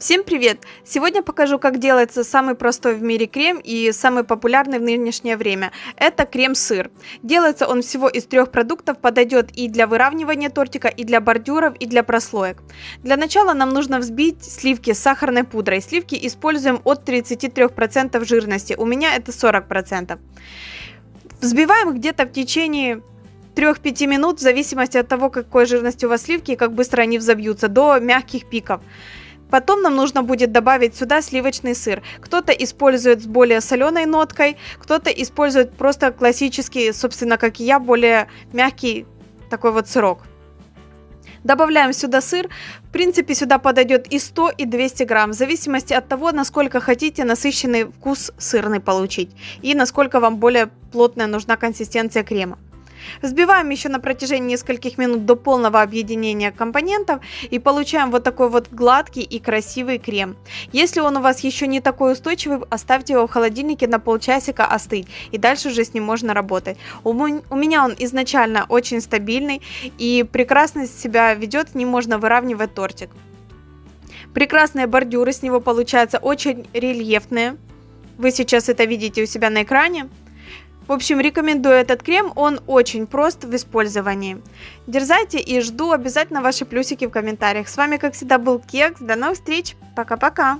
Всем привет! Сегодня покажу, как делается самый простой в мире крем и самый популярный в нынешнее время. Это крем-сыр. Делается он всего из трех продуктов, подойдет и для выравнивания тортика, и для бордюров, и для прослоек. Для начала нам нужно взбить сливки с сахарной пудрой. Сливки используем от 33% жирности, у меня это 40%. Взбиваем где-то в течение 3-5 минут, в зависимости от того, какой жирности у вас сливки и как быстро они взобьются, до мягких пиков. Потом нам нужно будет добавить сюда сливочный сыр. Кто-то использует с более соленой ноткой, кто-то использует просто классический, собственно, как и я, более мягкий такой вот сырок. Добавляем сюда сыр. В принципе, сюда подойдет и 100, и 200 грамм, в зависимости от того, насколько хотите насыщенный вкус сырный получить и насколько вам более плотная нужна консистенция крема. Взбиваем еще на протяжении нескольких минут до полного объединения компонентов и получаем вот такой вот гладкий и красивый крем. Если он у вас еще не такой устойчивый, оставьте его в холодильнике на полчасика остыть и дальше уже с ним можно работать. У, меня он изначально очень стабильный и прекрасно себя ведет, не можно выравнивать тортик. Прекрасные бордюры с него получаются очень рельефные. Вы сейчас это видите у себя на экране. В общем, рекомендую этот крем, он очень прост в использовании. Дерзайте и жду обязательно ваши плюсики в комментариях. С вами, как всегда, был Кекс. До новых встреч. Пока-пока.